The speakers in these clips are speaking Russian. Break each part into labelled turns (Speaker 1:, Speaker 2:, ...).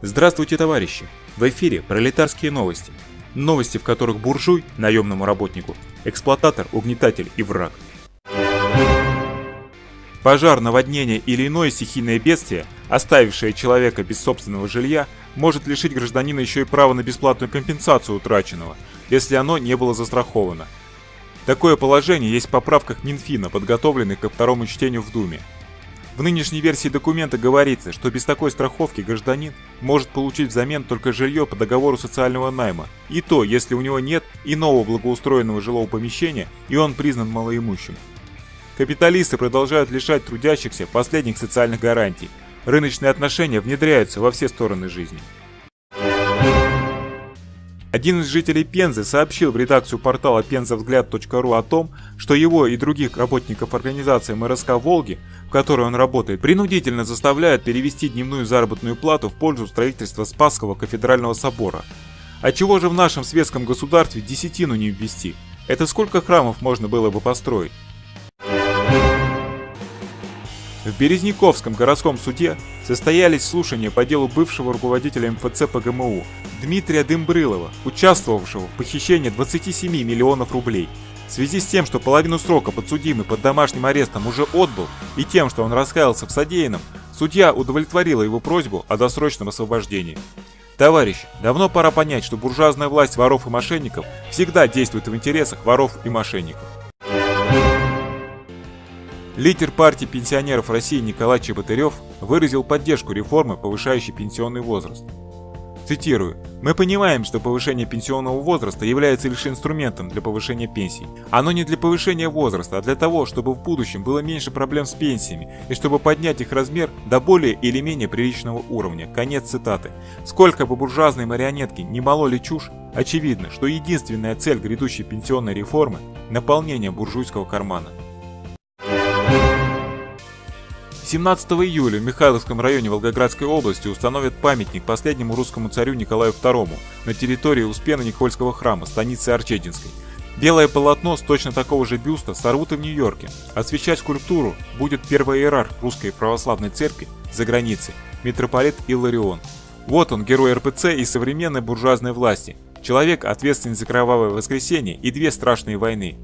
Speaker 1: Здравствуйте, товарищи! В эфире пролетарские новости. Новости, в которых буржуй, наемному работнику, эксплуататор, угнетатель и враг. Пожар, наводнение или иное стихийное бедствие, оставившее человека без собственного жилья, может лишить гражданина еще и права на бесплатную компенсацию утраченного, если оно не было застраховано. Такое положение есть в поправках Минфина, подготовленных ко второму чтению в Думе. В нынешней версии документа говорится, что без такой страховки гражданин может получить взамен только жилье по договору социального найма, и то, если у него нет иного благоустроенного жилого помещения и он признан малоимущим. Капиталисты продолжают лишать трудящихся последних социальных гарантий. Рыночные отношения внедряются во все стороны жизни. Один из жителей Пензы сообщил в редакцию портала пензавзгляд.ру о том, что его и других работников организации МРСК «Волги», в которой он работает, принудительно заставляют перевести дневную заработную плату в пользу строительства Спасского кафедрального собора. А чего же в нашем светском государстве десятину не ввести? Это сколько храмов можно было бы построить? В Березняковском городском суде состоялись слушания по делу бывшего руководителя МФЦ ПГМУ Дмитрия Дымбрылова, участвовавшего в похищении 27 миллионов рублей. В связи с тем, что половину срока подсудимый под домашним арестом уже отбыл, и тем, что он раскаялся в содеянном, судья удовлетворила его просьбу о досрочном освобождении. Товарищи, давно пора понять, что буржуазная власть воров и мошенников всегда действует в интересах воров и мошенников. Лидер партии пенсионеров России Николай Чеботарев выразил поддержку реформы, повышающей пенсионный возраст. Цитирую. «Мы понимаем, что повышение пенсионного возраста является лишь инструментом для повышения пенсий. Оно не для повышения возраста, а для того, чтобы в будущем было меньше проблем с пенсиями и чтобы поднять их размер до более или менее приличного уровня». Конец цитаты. Сколько бы буржуазной марионетки не мололи чушь, очевидно, что единственная цель грядущей пенсионной реформы – наполнение буржуйского кармана. 17 июля в Михайловском районе Волгоградской области установят памятник последнему русскому царю Николаю II на территории Успена-Никольского храма, станицы Арчединской. Белое полотно с точно такого же бюста сорвут и в Нью-Йорке. Освещать скульптуру будет первый иерарх русской православной церкви за границей, митрополит Илларион. Вот он, герой РПЦ и современной буржуазной власти. Человек, ответственный за кровавое воскресенье и две страшные войны.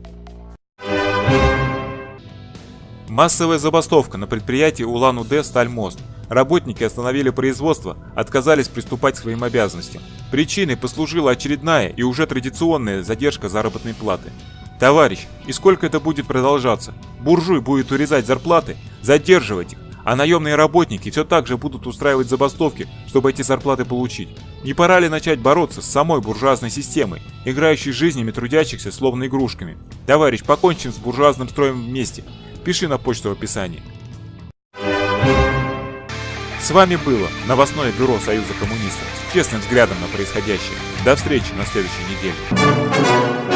Speaker 1: Массовая забастовка на предприятии Улан-Удэ «Стальмост». Работники остановили производство, отказались приступать к своим обязанностям. Причиной послужила очередная и уже традиционная задержка заработной платы. Товарищ, и сколько это будет продолжаться? Буржуй будет урезать зарплаты, задерживать их, а наемные работники все так же будут устраивать забастовки, чтобы эти зарплаты получить. Не пора ли начать бороться с самой буржуазной системой, играющей жизнями трудящихся словно игрушками? Товарищ, покончим с буржуазным строем вместе пиши на почту в описании. С вами было новостное бюро Союза коммунистов с честным взглядом на происходящее. До встречи на следующей неделе.